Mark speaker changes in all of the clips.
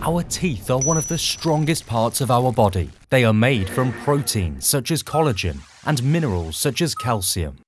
Speaker 1: Our teeth are one of the strongest parts of our body. They are made from proteins such as collagen and minerals such as calcium.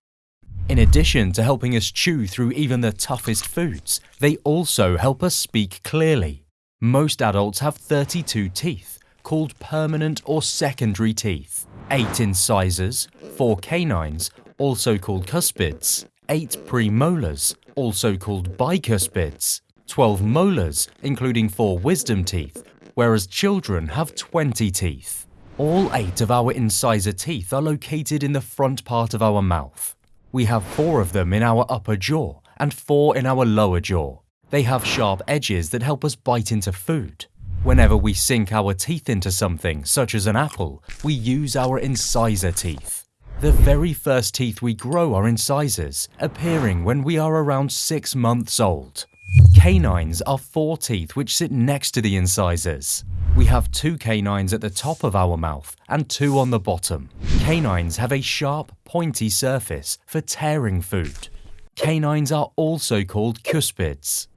Speaker 1: In addition to helping us chew through even the toughest foods, they also help us speak clearly. Most adults have 32 teeth, called permanent or secondary teeth. 8 incisors, 4 canines, also called cuspids, 8 premolars, also called bicuspids, 12 molars, including 4 wisdom teeth, whereas children have 20 teeth. All 8 of our incisor teeth are located in the front part of our mouth. We have 4 of them in our upper jaw and 4 in our lower jaw. They have sharp edges that help us bite into food. Whenever we sink our teeth into something, such as an apple, we use our incisor teeth. The very first teeth we grow are incisors, appearing when we are around 6 months old. Canines are four teeth which sit next to the incisors. We have two canines at the top of our mouth and two on the bottom. Canines have a sharp, pointy surface for tearing food. Canines are also called cuspids.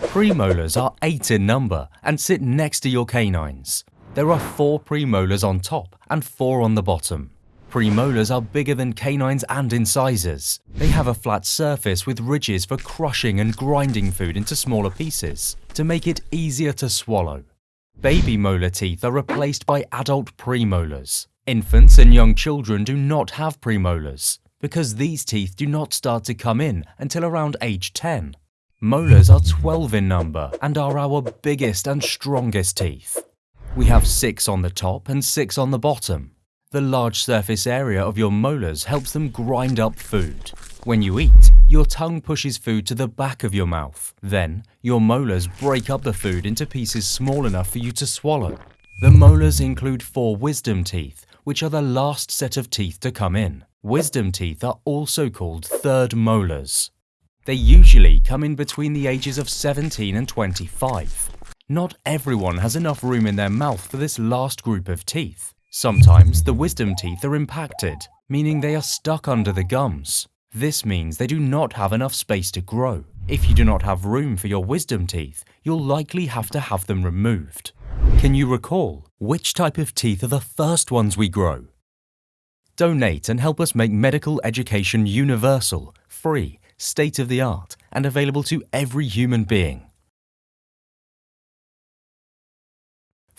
Speaker 1: Premolars are eight in number and sit next to your canines. There are four premolars on top and four on the bottom. Premolars are bigger than canines and incisors. They have a flat surface with ridges for crushing and grinding food into smaller pieces to make it easier to swallow. Baby molar teeth are replaced by adult premolars. Infants and young children do not have premolars because these teeth do not start to come in until around age 10. Molars are 12 in number and are our biggest and strongest teeth. We have 6 on the top and 6 on the bottom. The large surface area of your molars helps them grind up food. When you eat, your tongue pushes food to the back of your mouth. Then, your molars break up the food into pieces small enough for you to swallow. The molars include four wisdom teeth, which are the last set of teeth to come in. Wisdom teeth are also called third molars. They usually come in between the ages of 17 and 25. Not everyone has enough room in their mouth for this last group of teeth. Sometimes the wisdom teeth are impacted, meaning they are stuck under the gums. This means they do not have enough space to grow. If you do not have room for your wisdom teeth, you'll likely have to have them removed. Can you recall which type of teeth are the first ones we grow? Donate and help us make medical education universal, free, state of the art, and available to every human being.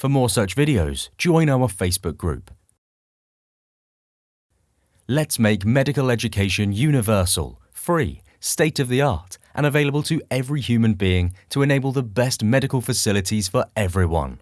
Speaker 1: For more such videos, join our Facebook group. Let's make medical education universal, free, state of the art, and available to every human being to enable the best medical facilities for everyone.